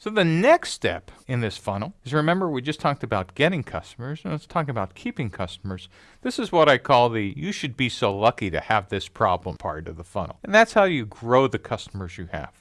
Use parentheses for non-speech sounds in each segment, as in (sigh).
So the next step in this funnel is remember we just talked about getting customers, and let's talk about keeping customers. This is what I call the you should be so lucky to have this problem part of the funnel. And that's how you grow the customers you have.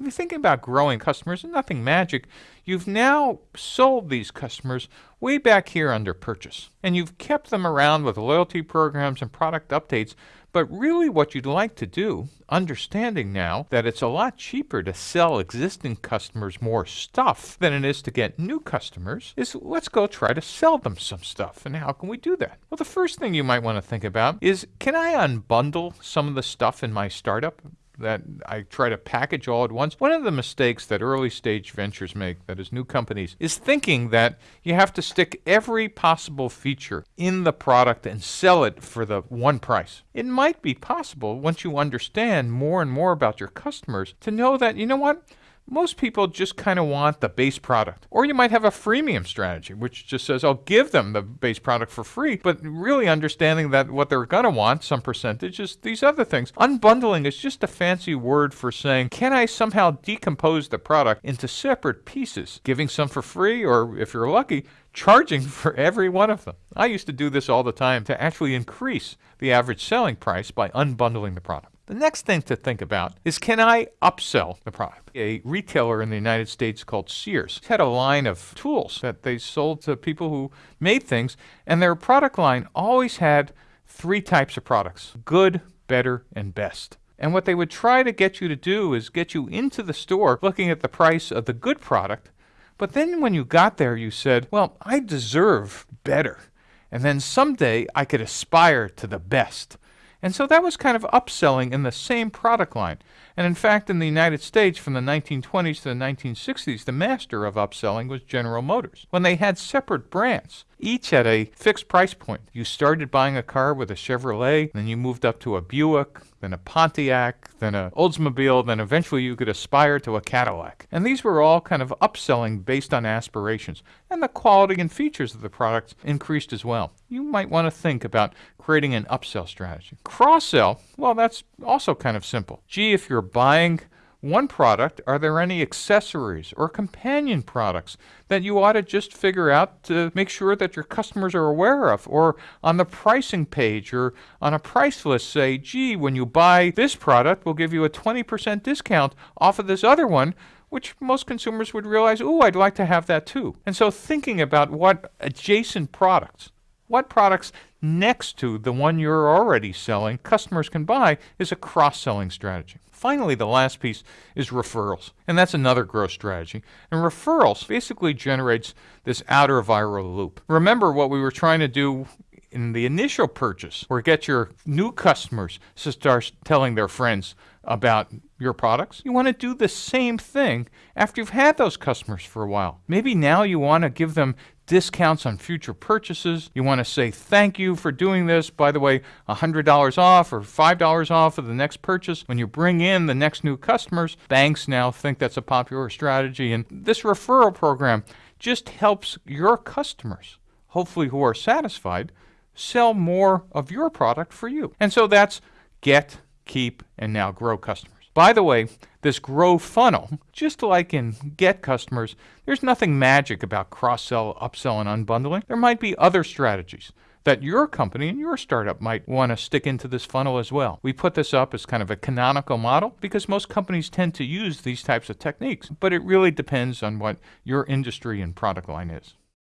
If you think about growing customers, and nothing magic. You've now sold these customers way back here under purchase, and you've kept them around with loyalty programs and product updates. But really, what you'd like to do, understanding now that it's a lot cheaper to sell existing customers more stuff than it is to get new customers, is let's go try to sell them some stuff. And how can we do that? Well, the first thing you might want to think about is can I unbundle some of the stuff in my startup? That I try to package all at once. One of the mistakes that early stage ventures make, that is new companies, is thinking that you have to stick every possible feature in the product and sell it for the one price. It might be possible once you understand more and more about your customers to know that, you know what? Most people just kind of want the base product. Or you might have a freemium strategy, which just says, I'll give them the base product for free, but really understanding that what they're going to want, some percentage, is these other things. Unbundling is just a fancy word for saying, can I somehow decompose the product into separate pieces, giving some for free, or if you're lucky, charging (laughs) for every one of them. I used to do this all the time to actually increase the average selling price by unbundling the product. The next thing to think about is can I upsell the product? A retailer in the United States called Sears had a line of tools that they sold to people who made things, and their product line always had three types of products good, better, and best. And what they would try to get you to do is get you into the store looking at the price of the good product. But then when you got there, you said, Well, I deserve better. And then someday I could aspire to the best. And so that was kind of upselling in the same product line. And in fact, in the United States from the 1920s to the 1960s, the master of upselling was General Motors. When they had separate brands, each at a fixed price point. You started buying a car with a Chevrolet, then you moved up to a Buick, then a Pontiac, then a Oldsmobile, then eventually you could aspire to a Cadillac. And these were all kind of upselling based on aspirations. And the quality and features of the products increased as well. You might want to think about creating an upsell strategy. Cross sell, well, that's also kind of simple. Gee, if you're buying one product, are there any accessories or companion products that you ought to just figure out to make sure that your customers are aware of? Or on the pricing page or on a price list, say, gee, when you buy this product, we'll give you a 20% discount off of this other one which most consumers would realize, oh, I'd like to have that too. And so thinking about what adjacent products, what products next to the one you're already selling customers can buy is a cross-selling strategy. Finally, the last piece is referrals, and that's another growth strategy. And referrals basically generates this outer viral loop. Remember what we were trying to do in the initial purchase, or get your new customers to start telling their friends about your products. You want to do the same thing after you've had those customers for a while. Maybe now you want to give them discounts on future purchases. You want to say thank you for doing this. By the way, $100 off or $5 off of the next purchase. When you bring in the next new customers, banks now think that's a popular strategy. And this referral program just helps your customers, hopefully who are satisfied, sell more of your product for you. And so that's get, keep, and now grow customers. By the way, this grow funnel, just like in get customers, there's nothing magic about cross sell, upsell, and unbundling. There might be other strategies that your company and your startup might want to stick into this funnel as well. We put this up as kind of a canonical model because most companies tend to use these types of techniques, but it really depends on what your industry and product line is.